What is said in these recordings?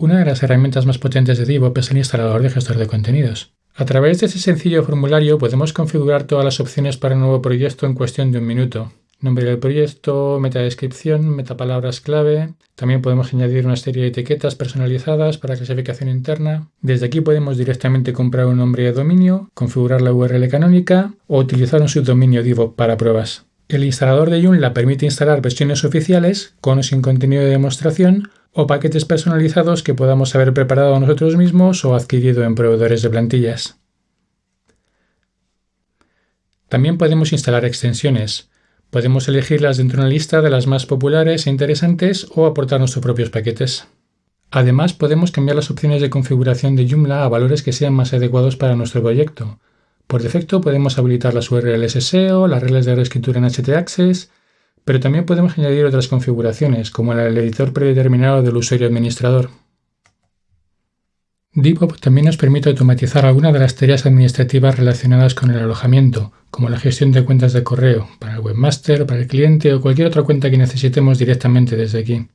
Una de las herramientas más potentes de DevOps es el instalador de gestor de contenidos. A través de ese sencillo formulario podemos configurar todas las opciones para un nuevo proyecto en cuestión de un minuto. Nombre del proyecto, metadescripción, metapalabras clave. También podemos añadir una serie de etiquetas personalizadas para clasificación interna. Desde aquí podemos directamente comprar un nombre de dominio, configurar la URL canónica o utilizar un subdominio Divo para pruebas. El instalador de Joomla permite instalar versiones oficiales con o sin contenido de demostración o paquetes personalizados que podamos haber preparado nosotros mismos o adquirido en proveedores de plantillas. También podemos instalar extensiones. Podemos elegirlas dentro de una lista de las más populares e interesantes o aportar nuestros propios paquetes. Además, podemos cambiar las opciones de configuración de Joomla a valores que sean más adecuados para nuestro proyecto. Por defecto podemos habilitar las URLs SEO, las reglas de reescritura en htaccess, pero también podemos añadir otras configuraciones, como el editor predeterminado del usuario administrador. DevOps también nos permite automatizar algunas de las tareas administrativas relacionadas con el alojamiento, como la gestión de cuentas de correo, para el webmaster, para el cliente o cualquier otra cuenta que necesitemos directamente desde aquí.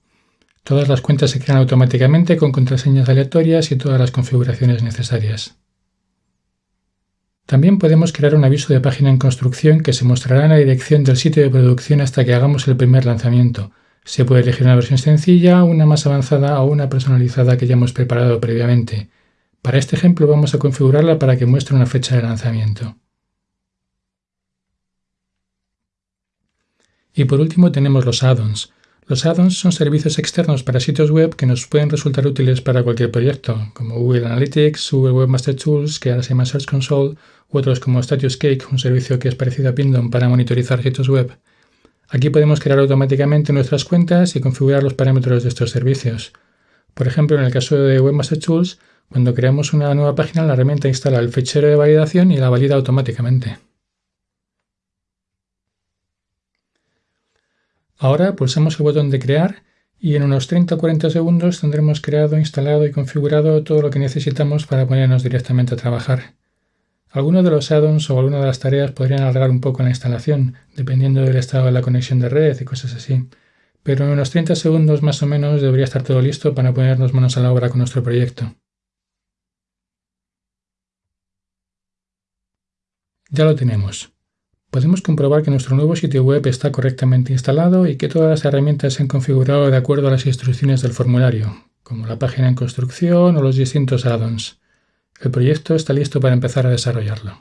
Todas las cuentas se crean automáticamente con contraseñas aleatorias y todas las configuraciones necesarias. También podemos crear un aviso de página en construcción que se mostrará en la dirección del sitio de producción hasta que hagamos el primer lanzamiento. Se puede elegir una versión sencilla, una más avanzada o una personalizada que ya hemos preparado previamente. Para este ejemplo vamos a configurarla para que muestre una fecha de lanzamiento. Y por último tenemos los add-ons. Los add-ons son servicios externos para sitios web que nos pueden resultar útiles para cualquier proyecto, como Google Analytics, Google Webmaster Tools, que ahora se llama Search Console, u otros como Status Cake, un servicio que es parecido a Pindom para monitorizar sitios web. Aquí podemos crear automáticamente nuestras cuentas y configurar los parámetros de estos servicios. Por ejemplo, en el caso de Webmaster Tools, cuando creamos una nueva página, la herramienta instala el fichero de validación y la valida automáticamente. Ahora pulsamos el botón de crear y en unos 30 o 40 segundos tendremos creado, instalado y configurado todo lo que necesitamos para ponernos directamente a trabajar. Algunos de los add-ons o algunas de las tareas podrían alargar un poco la instalación, dependiendo del estado de la conexión de red y cosas así. Pero en unos 30 segundos más o menos debería estar todo listo para ponernos manos a la obra con nuestro proyecto. Ya lo tenemos. Podemos comprobar que nuestro nuevo sitio web está correctamente instalado y que todas las herramientas se han configurado de acuerdo a las instrucciones del formulario, como la página en construcción o los distintos add-ons. El proyecto está listo para empezar a desarrollarlo.